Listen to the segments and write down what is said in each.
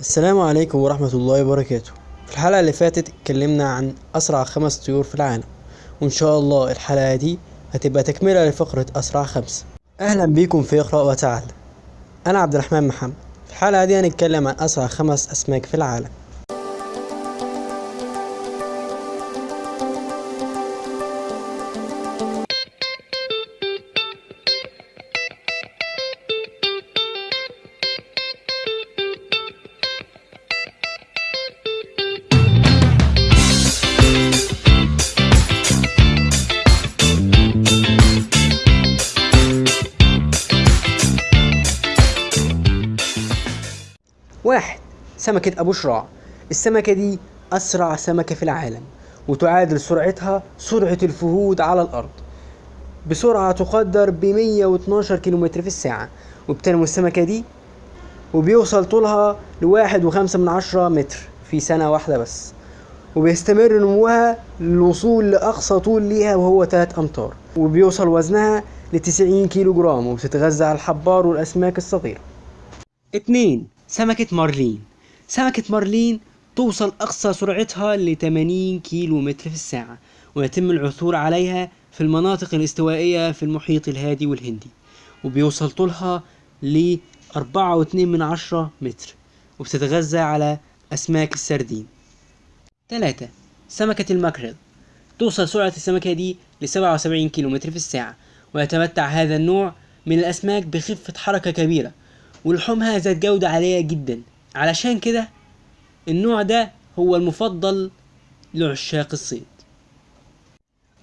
السلام عليكم ورحمة الله وبركاته. في الحلقة اللي فاتت اتكلمنا عن أسرع خمس طيور في العالم وإن شاء الله الحلقة دي هتبقى تكملة لفقرة أسرع خمسة أهلا بيكم في اقرأ وتعال. أنا عبد الرحمن محمد. في الحلقة دي هنتكلم عن أسرع خمس أسماك في العالم. واحد سمكة أبو شراع. السمكة دي أسرع سمكة في العالم وتعادل سرعتها سرعة الفهود على الأرض. بسرعة تقدر ب 112 كيلومتر في الساعة وبتنمو السمكة دي وبيوصل طولها لواحد وخمسة من عشرة متر في سنة واحدة بس. وبيستمر نموها للوصول لأقصى طول ليها وهو تلات أمتار. وبيوصل وزنها لتسعين كيلو جرام وبتتغذى على الحبار والأسماك الصغيرة. اتنين سمكة مارلين. سمكة مارلين توصل أقصى سرعتها ل 80 كيلو متر في الساعة ويتم العثور عليها في المناطق الاستوائية في المحيط الهادي والهندي وبيوصل طولها ل 4.2 من عشرة متر وبتتغذى على أسماك السردين. تلاتة سمكة الماكريل. توصل سرعة السمكة دي ل 77 كيلو متر في الساعة ويتمتع هذا النوع من الأسماك بخفة حركة كبيرة ولحومها ذات جودة عالية جدا. علشان كده النوع ده هو المفضل لعشاق الصيد.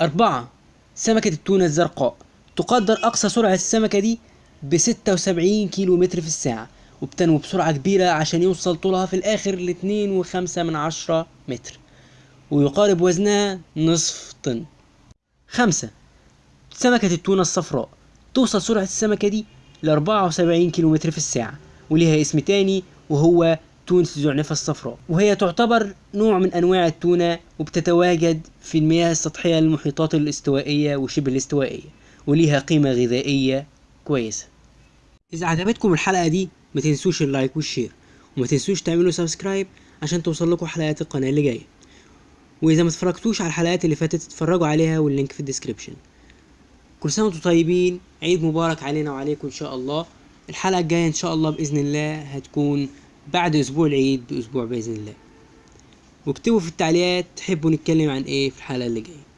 أربعة سمكة التونة الزرقاء. تقدر أقصى سرعة السمكة دي بستة وسبعين كيلو متر في الساعة وبتنمو بسرعة كبيرة عشان يوصل طولها في الآخر لاتنين وخمسة من عشرة متر ويقارب وزنها نصف طن. خمسة سمكة التونة الصفراء. توصل سرعة السمكة دي وسبعين كيلو متر في الساعة وليها اسم تاني وهو تونة الزعنفة الصفراء. وهي تعتبر نوع من أنواع التونة وبتتواجد في المياه السطحية للمحيطات الاستوائية وشبه الاستوائية وليها قيمة غذائية كويسة. إذا عجبتكم الحلقة دي ما تنسوش ال like وال share وما تنسوش تعملوا subscribe عشان توصل لكم حلقات القناة اللي جاية. وإذا ما على الحلقات اللي فاتت اتفرجوا عليها وال link في ال description. كل سنة وأنتم طيبين. عيد مبارك علينا وعليكم إن شاء الله. الحلقة الجاية إن شاء الله بإذن الله هتكون بعد أسبوع العيد بأسبوع بإذن الله. واكتبوا في التعليقات تحبوا نتكلم عن إيه في الحلقة اللي جاية.